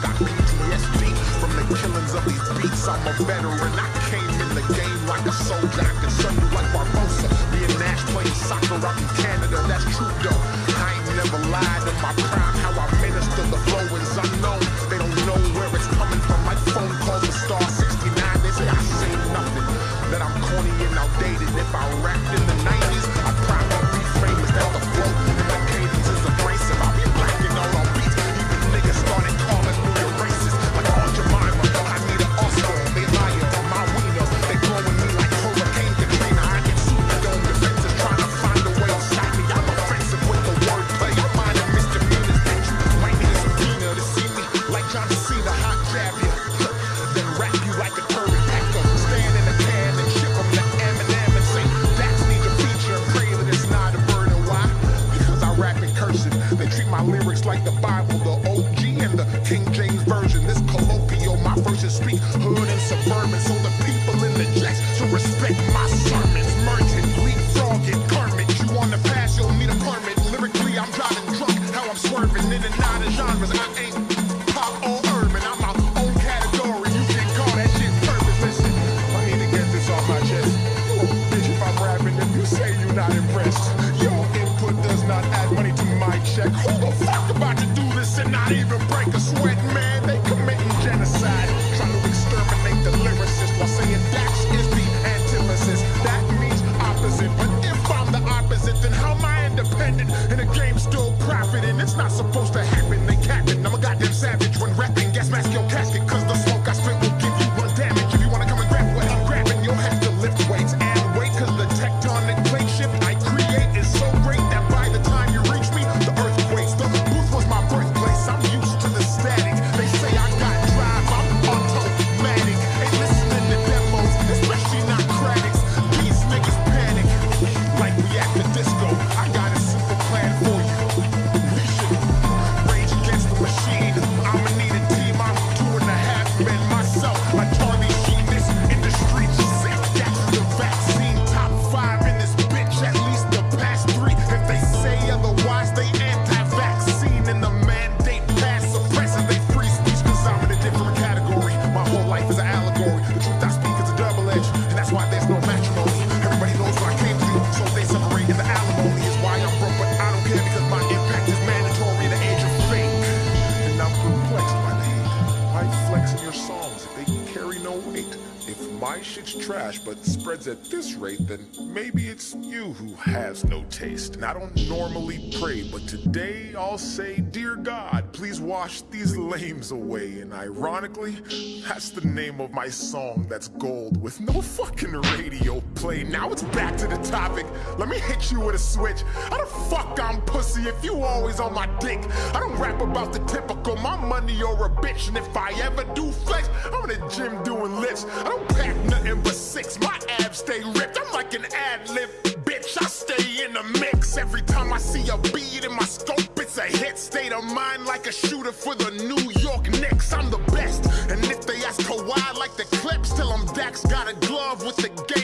got PTSD from the killings of these beats. I'm a veteran. I came in the game like a soldier. I can serve you like Barbosa. Me and Nash playing soccer out in Canada. My lyrics like the Bible, the OG and the King James Version. This colloquial, my verses speak hood and suburban. So the people in the jacks should respect my sermons. Merchant, leapfrog it, Kermit. You on the pass, you'll need a permit. Lyrically, I'm driving drunk. How I'm swerving in and out of genres. I ain't even break a sweat, man? They committing genocide, trying to exterminate the lyricist while saying Dax is the antithesis. That means opposite. But if I'm the opposite, then how am I independent and the game's still profiting? It's not supposed to happen. They capping. I'm a goddamn savage In your songs they carry no weight? If my shit's trash but spreads at this rate, then maybe it's you who has no taste. And I don't normally pray, but today I'll say, Dear God, please wash these lames away. And ironically, that's the name of my song that's gold with no fucking radio play. Now it's back to the topic. Let me hit you with a switch. How the fuck I'm pussy if you always on my dick? I don't rap about the typical, my money or a bitch. And if I ever do flex, I'm in the gym doing lifts. I don't pack nothing but six. My abs stay ripped. I'm like an ad lib bitch. I stay in the mix. Every time I see a beat in my scope, it's a hit. State of mind like a shooter for the New York Knicks. I'm the best. And if they ask Kawhi like the clips, tell him Dax got a glove with the game